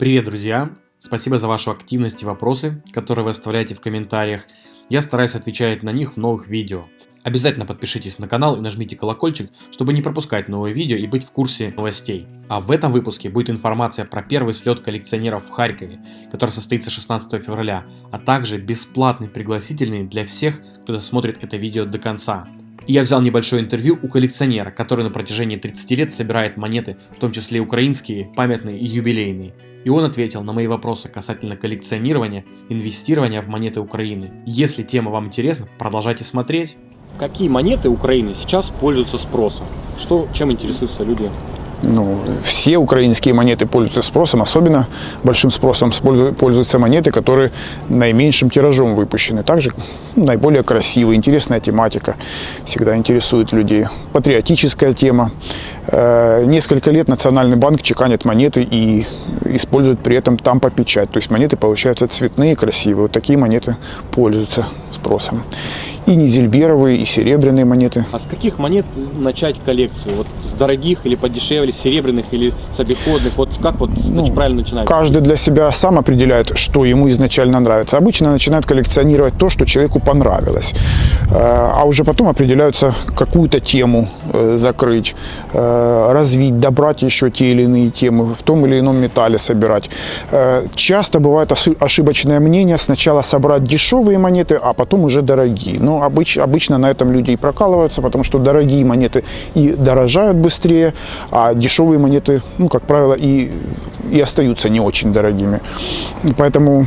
Привет, друзья! Спасибо за вашу активность и вопросы, которые вы оставляете в комментариях. Я стараюсь отвечать на них в новых видео. Обязательно подпишитесь на канал и нажмите колокольчик, чтобы не пропускать новые видео и быть в курсе новостей. А в этом выпуске будет информация про первый слет коллекционеров в Харькове, который состоится 16 февраля, а также бесплатный пригласительный для всех, кто досмотрит это видео до конца. И я взял небольшое интервью у коллекционера, который на протяжении 30 лет собирает монеты, в том числе украинские, памятные и юбилейные. И он ответил на мои вопросы касательно коллекционирования, инвестирования в монеты Украины. Если тема вам интересна, продолжайте смотреть. Какие монеты Украины сейчас пользуются спросом? Что, чем интересуются люди ну, все украинские монеты пользуются спросом, особенно большим спросом пользуются монеты, которые наименьшим тиражом выпущены. Также ну, наиболее красивые, интересная тематика всегда интересует людей. Патриотическая тема. Э, несколько лет Национальный банк чеканит монеты и использует при этом тампа-печать. То есть монеты получаются цветные, красивые. Вот такие монеты пользуются спросом и низельберовые, и серебряные монеты. А с каких монет начать коллекцию? Вот с дорогих или подешевле, серебряных или с обиходных? Вот как вот ну, правильно начинать? Каждый для себя сам определяет, что ему изначально нравится. Обычно начинают коллекционировать то, что человеку понравилось. Э, а уже потом определяются какую-то тему э, закрыть, э, развить, добрать еще те или иные темы, в том или ином металле собирать. Часто бывает ошибочное мнение, сначала собрать дешевые монеты, а потом уже дорогие. Но обыч, обычно на этом люди и прокалываются, потому что дорогие монеты и дорожают быстрее, а дешевые монеты, ну, как правило, и, и остаются не очень дорогими. Поэтому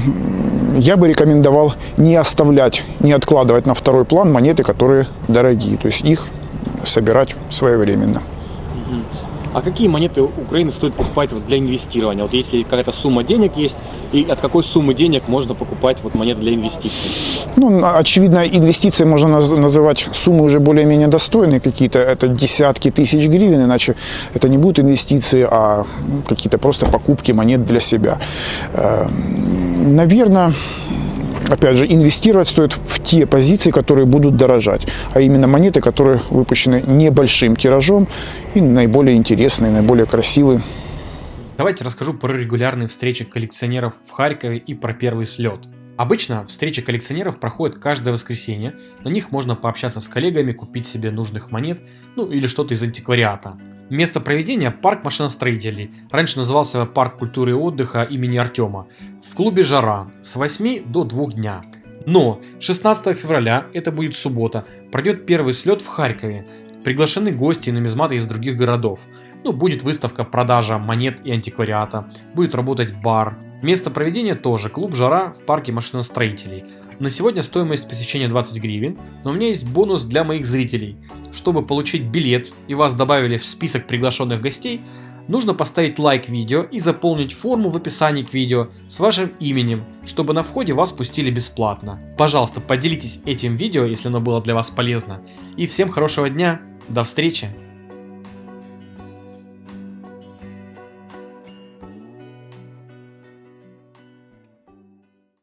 я бы рекомендовал не оставлять, не откладывать на второй план монеты, которые дорогие. То есть их собирать своевременно. А какие монеты Украины стоит покупать вот для инвестирования? Вот если какая-то сумма денег есть, и от какой суммы денег можно покупать вот монеты для инвестиций? Ну, очевидно, инвестиции можно называть суммы уже более-менее достойные какие-то. Это десятки тысяч гривен, иначе это не будут инвестиции, а какие-то просто покупки монет для себя. Эм, Наверное, опять же, инвестировать стоит в те позиции, которые будут дорожать, а именно монеты, которые выпущены небольшим тиражом и наиболее интересные, наиболее красивые. Давайте расскажу про регулярные встречи коллекционеров в Харькове и про первый слет. Обычно встречи коллекционеров проходят каждое воскресенье, на них можно пообщаться с коллегами, купить себе нужных монет, ну или что-то из антиквариата. Место проведения – парк машиностроителей, раньше назывался парк культуры и отдыха имени Артема, в клубе «Жара» с 8 до 2 дня. Но 16 февраля, это будет суббота, пройдет первый слет в Харькове. Приглашены гости и нумизматы из других городов. Ну, будет выставка продажа монет и антиквариата, будет работать бар. Место проведения тоже клуб «Жара» в парке машиностроителей. На сегодня стоимость посещения 20 гривен, но у меня есть бонус для моих зрителей. Чтобы получить билет и вас добавили в список приглашенных гостей, нужно поставить лайк видео и заполнить форму в описании к видео с вашим именем, чтобы на входе вас пустили бесплатно. Пожалуйста, поделитесь этим видео, если оно было для вас полезно. И всем хорошего дня, до встречи!